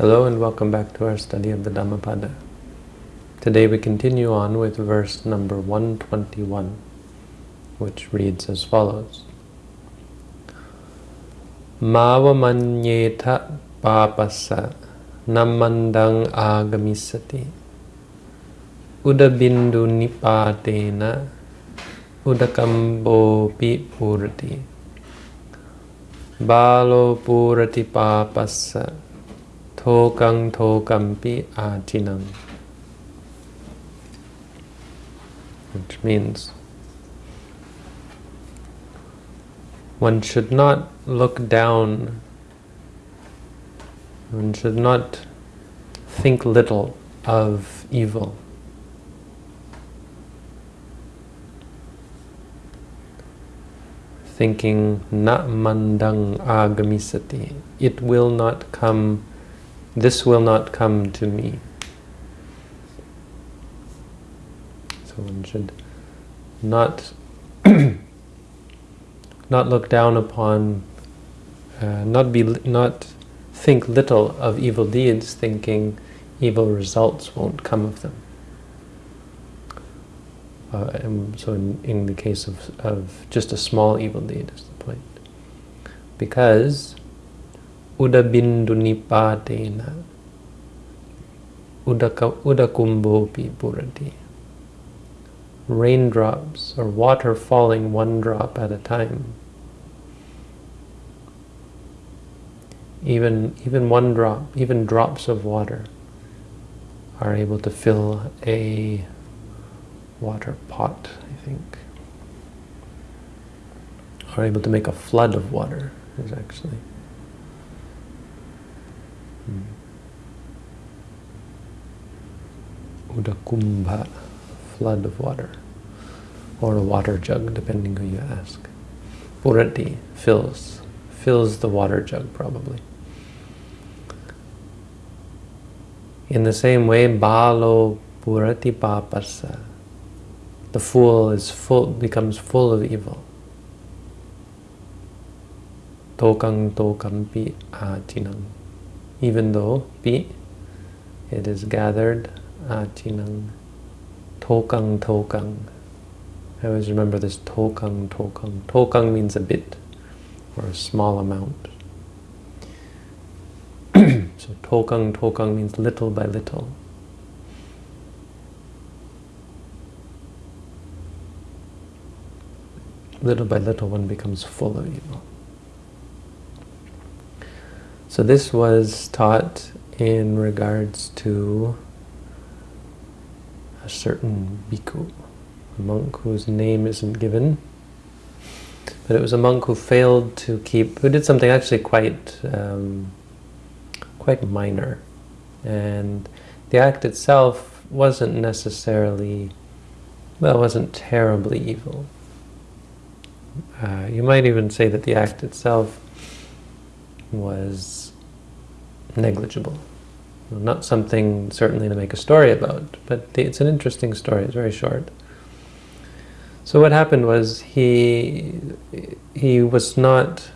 Hello and welcome back to our study of the Dhammapada. Today we continue on with verse number 121, which reads as follows. Mavamanyeta papasa namandang agamisati udabindu nipatena udakambo purati balo purati papasa tokang tokampi atinam which means one should not look down. One should not think little of evil. Thinking na mandang agamisati it will not come this will not come to me. So one should not not look down upon, uh, not be not think little of evil deeds, thinking evil results won't come of them. Uh, so in, in the case of, of just a small evil deed is the point. Because udabindu nipatena. Udaka udakumbopi purati. Raindrops or water falling one drop at a time. Even even one drop even drops of water are able to fill a water pot I think. Are able to make a flood of water is actually. Hmm. Udakumbha, flood of water, or a water jug, depending who you ask. Purati, fills, fills the water jug probably. In the same way, balo purati papasa, the fool is full, becomes full of evil. Tokang tokampi atinam even though pi, it is gathered, achinang, tokang tokang. I always remember this tokang tokang. Tokang means a bit, or a small amount. so tokang tokang means little by little. Little by little one becomes full of evil. So this was taught in regards to a certain bhikkhu, a monk whose name isn't given. But it was a monk who failed to keep, who did something actually quite, um, quite minor. And the act itself wasn't necessarily, well, wasn't terribly evil. Uh, you might even say that the act itself was negligible. Not something certainly to make a story about, but it's an interesting story. It's very short. So what happened was he he was not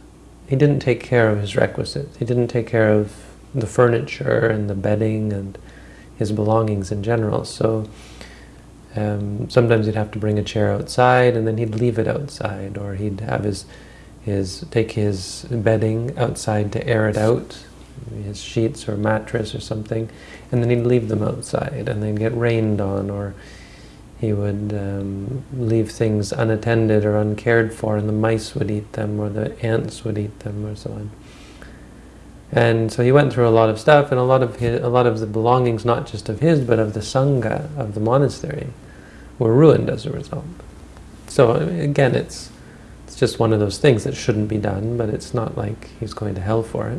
he didn't take care of his requisites. He didn't take care of the furniture and the bedding and his belongings in general. So um, sometimes he'd have to bring a chair outside and then he'd leave it outside, or he'd have his his take his bedding outside to air it out, his sheets or mattress or something, and then he'd leave them outside and they'd get rained on or he would um, leave things unattended or uncared for and the mice would eat them or the ants would eat them or so on. And so he went through a lot of stuff and a lot of his, a lot of the belongings, not just of his, but of the Sangha, of the monastery, were ruined as a result. So again, it's it's just one of those things that shouldn't be done, but it's not like he's going to hell for it.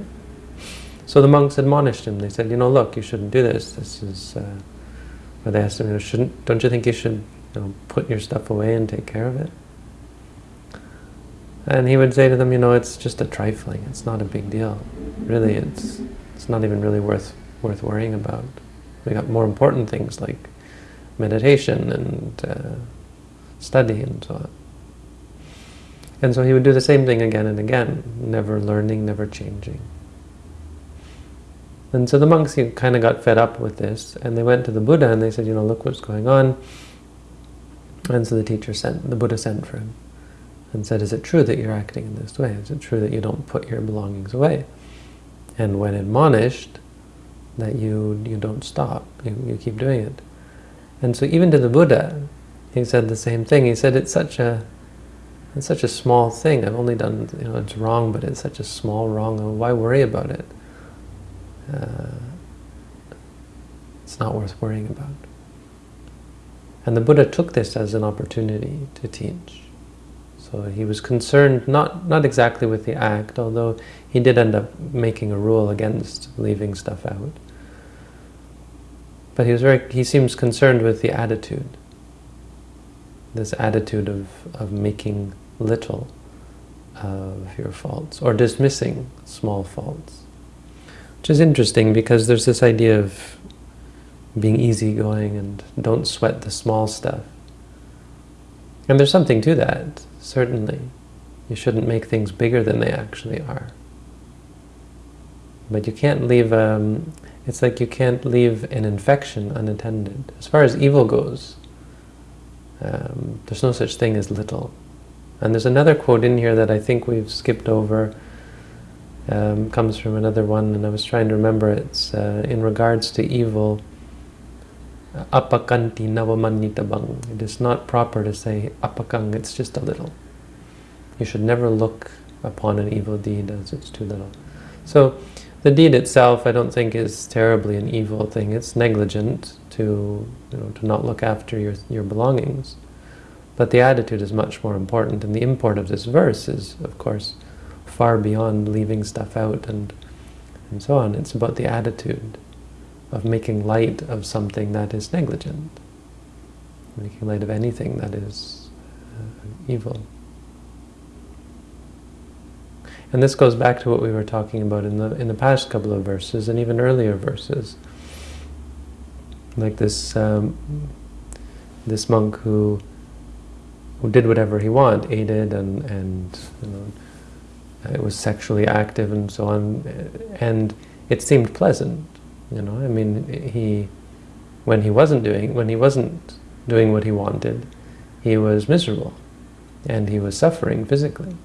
So the monks admonished him. They said, you know, look, you shouldn't do this. This is, uh, or they asked him, you know, shouldn't, don't you think you should you know, put your stuff away and take care of it? And he would say to them, you know, it's just a trifling. It's not a big deal. Really, it's it's not even really worth worth worrying about. We got more important things like meditation and uh, study and so on. And so he would do the same thing again and again, never learning, never changing. And so the monks kind of got fed up with this, and they went to the Buddha and they said, you know, look what's going on. And so the teacher sent, the Buddha sent for him and said, is it true that you're acting in this way? Is it true that you don't put your belongings away? And when admonished, that you you don't stop, you, you keep doing it. And so even to the Buddha, he said the same thing. He said it's such a it's such a small thing. I've only done, you know, it's wrong, but it's such a small wrong. Why worry about it? Uh, it's not worth worrying about. And the Buddha took this as an opportunity to teach. So he was concerned, not, not exactly with the act, although he did end up making a rule against leaving stuff out. But he was very, he seems concerned with the attitude. This attitude of, of making little of your faults, or dismissing small faults. Which is interesting because there's this idea of being easygoing and don't sweat the small stuff. And there's something to that, certainly. You shouldn't make things bigger than they actually are. But you can't leave, um, it's like you can't leave an infection unattended. As far as evil goes, um, there's no such thing as little. And there's another quote in here that I think we've skipped over, um, comes from another one, and I was trying to remember it's uh, in regards to evil. Apakanti navamannitabang. It is not proper to say apakang, it's just a little. You should never look upon an evil deed as it's too little. So the deed itself I don't think is terribly an evil thing. It's negligent to, you know, to not look after your, your belongings. But the attitude is much more important, and the import of this verse is, of course, far beyond leaving stuff out and, and so on. It's about the attitude of making light of something that is negligent, making light of anything that is uh, evil. And this goes back to what we were talking about in the in the past couple of verses and even earlier verses. Like this um, this monk who who did whatever he wanted, ate and and you know, it was sexually active and so on, and it seemed pleasant. You know, I mean, he when he wasn't doing when he wasn't doing what he wanted, he was miserable, and he was suffering physically.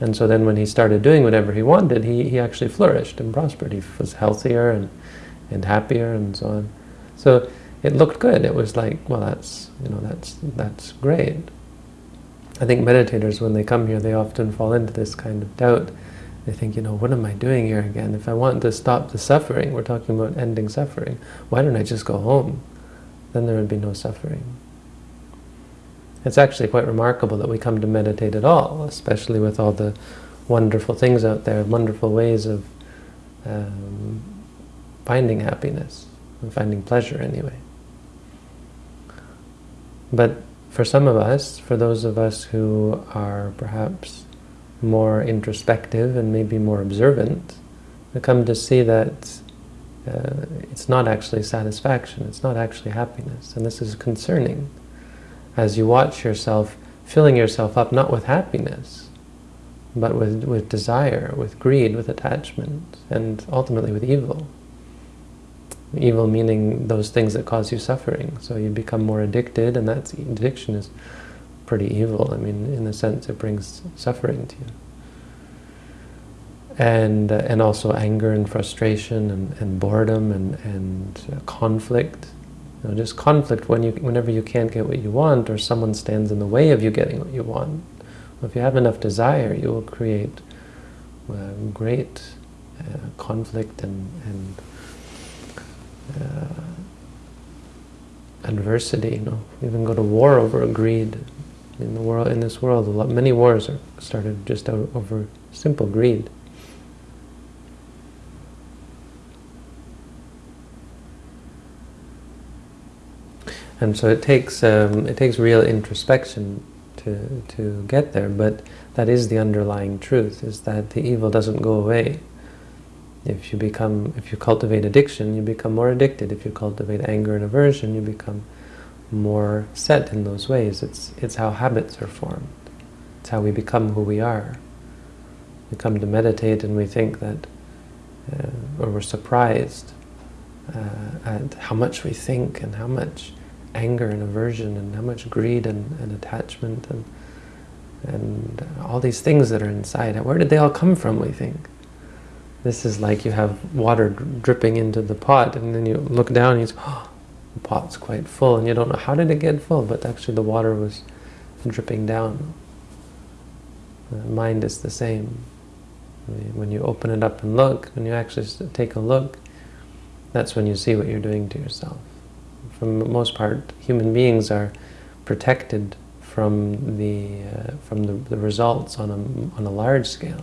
And so then when he started doing whatever he wanted, he, he actually flourished and prospered. He was healthier and, and happier and so on. So it looked good. It was like, well, that's, you know, that's, that's great. I think meditators, when they come here, they often fall into this kind of doubt. They think, you know, what am I doing here again? If I want to stop the suffering, we're talking about ending suffering, why don't I just go home? Then there would be no suffering. It's actually quite remarkable that we come to meditate at all, especially with all the wonderful things out there, wonderful ways of um, finding happiness, and finding pleasure anyway. But for some of us, for those of us who are perhaps more introspective and maybe more observant, we come to see that uh, it's not actually satisfaction, it's not actually happiness, and this is concerning as you watch yourself filling yourself up not with happiness, but with, with desire, with greed, with attachment, and ultimately with evil. Evil meaning those things that cause you suffering. So you become more addicted, and that addiction is pretty evil. I mean, in a sense, it brings suffering to you. And, uh, and also anger and frustration and, and boredom and, and uh, conflict. You know, just conflict when you, whenever you can't get what you want or someone stands in the way of you getting what you want. If you have enough desire, you will create uh, great uh, conflict and, and uh, adversity. You know, we even go to war over greed. In the world, in this world, lot, many wars are started just over simple greed. And so it takes um, it takes real introspection to to get there, but that is the underlying truth: is that the evil doesn't go away. If you become, if you cultivate addiction, you become more addicted. If you cultivate anger and aversion, you become more set in those ways. It's it's how habits are formed. It's how we become who we are. We come to meditate and we think that uh, or we're surprised uh, at how much we think and how much anger and aversion and how much greed and, and attachment and and all these things that are inside. Where did they all come from, we think? This is like you have water dripping into the pot and then you look down and you say, oh, the pot's quite full and you don't know how did it get full, but actually the water was dripping down. The mind is the same. When you open it up and look, when you actually take a look, that's when you see what you're doing to yourself. For the most part, human beings are protected from the uh, from the, the, results on a on a large scale.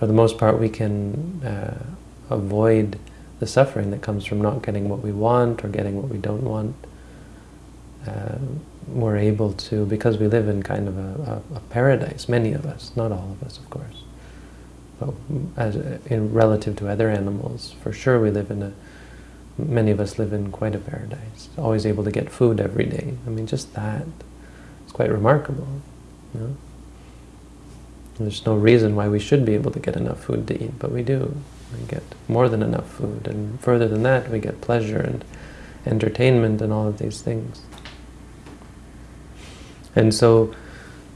For the most part, we can uh, avoid the suffering that comes from not getting what we want or getting what we don't want. Uh, we're able to, because we live in kind of a, a, a, paradise, many of us, not all of us, of course, but as in relative to other animals, for sure we live in a, many of us live in quite a paradise, always able to get food every day. I mean, just that, it's quite remarkable. You know? There's no reason why we should be able to get enough food to eat, but we do. We get more than enough food, and further than that, we get pleasure and entertainment and all of these things. And so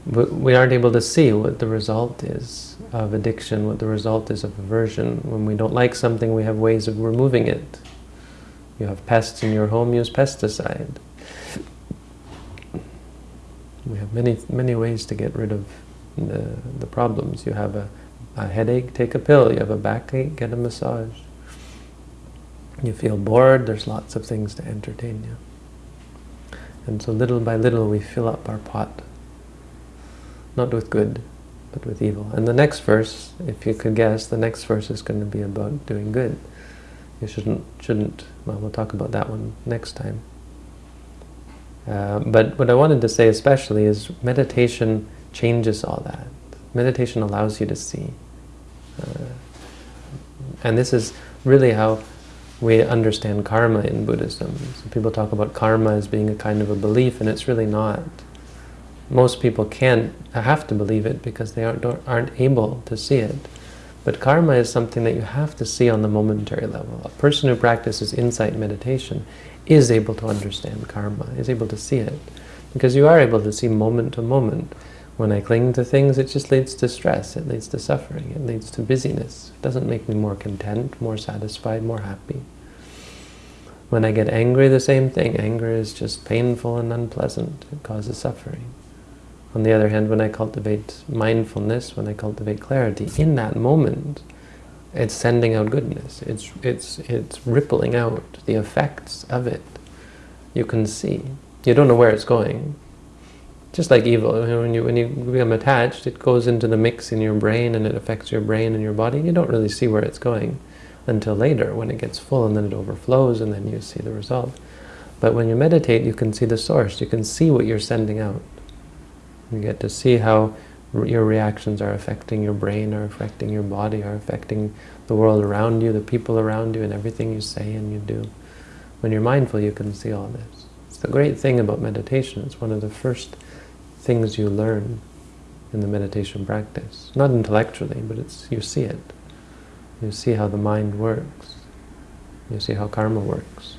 we aren't able to see what the result is of addiction, what the result is of aversion. When we don't like something, we have ways of removing it. You have pests in your home, use pesticide. We have many, many ways to get rid of the, the problems. You have a, a headache, take a pill. You have a backache, get a massage. You feel bored, there's lots of things to entertain you. And so little by little we fill up our pot. Not with good, but with evil. And the next verse, if you could guess, the next verse is going to be about doing good. You shouldn't, shouldn't, well, we'll talk about that one next time. Uh, but what I wanted to say especially is meditation changes all that. Meditation allows you to see. Uh, and this is really how we understand karma in Buddhism. So people talk about karma as being a kind of a belief, and it's really not. Most people can't, have to believe it because they aren't, aren't able to see it. But karma is something that you have to see on the momentary level. A person who practices insight meditation is able to understand karma, is able to see it. Because you are able to see moment to moment. When I cling to things, it just leads to stress, it leads to suffering, it leads to busyness. It doesn't make me more content, more satisfied, more happy. When I get angry, the same thing. Anger is just painful and unpleasant. It causes suffering. On the other hand, when I cultivate mindfulness, when I cultivate clarity, in that moment, it's sending out goodness. It's, it's, it's rippling out the effects of it. You can see. You don't know where it's going. Just like evil, when you, when you become attached, it goes into the mix in your brain and it affects your brain and your body. You don't really see where it's going until later when it gets full and then it overflows and then you see the result. But when you meditate, you can see the source. You can see what you're sending out. You get to see how your reactions are affecting your brain, are affecting your body, are affecting the world around you, the people around you, and everything you say and you do. When you're mindful, you can see all this. It's the great thing about meditation. It's one of the first things you learn in the meditation practice. Not intellectually, but it's you see it. You see how the mind works. You see how karma works.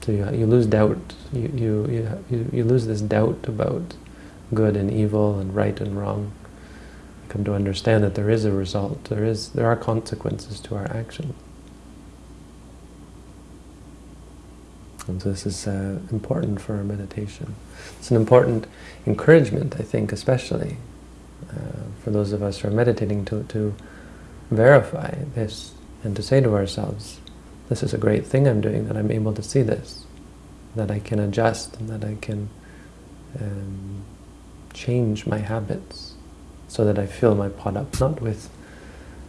So you, you lose doubt. You, you, you, you lose this doubt about good and evil and right and wrong. You come to understand that there is a result. There is there are consequences to our action. And so this is uh, important for our meditation. It's an important encouragement, I think, especially uh, for those of us who are meditating to, to verify this and to say to ourselves, this is a great thing I'm doing, that I'm able to see this, that I can adjust and that I can um, change my habits so that I fill my pot up, not with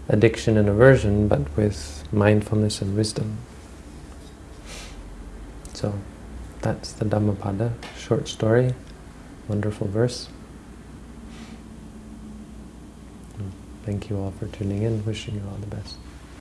addiction and aversion, but with mindfulness and wisdom. So that's the Dhammapada, short story, wonderful verse. Thank you all for tuning in. Wishing you all the best.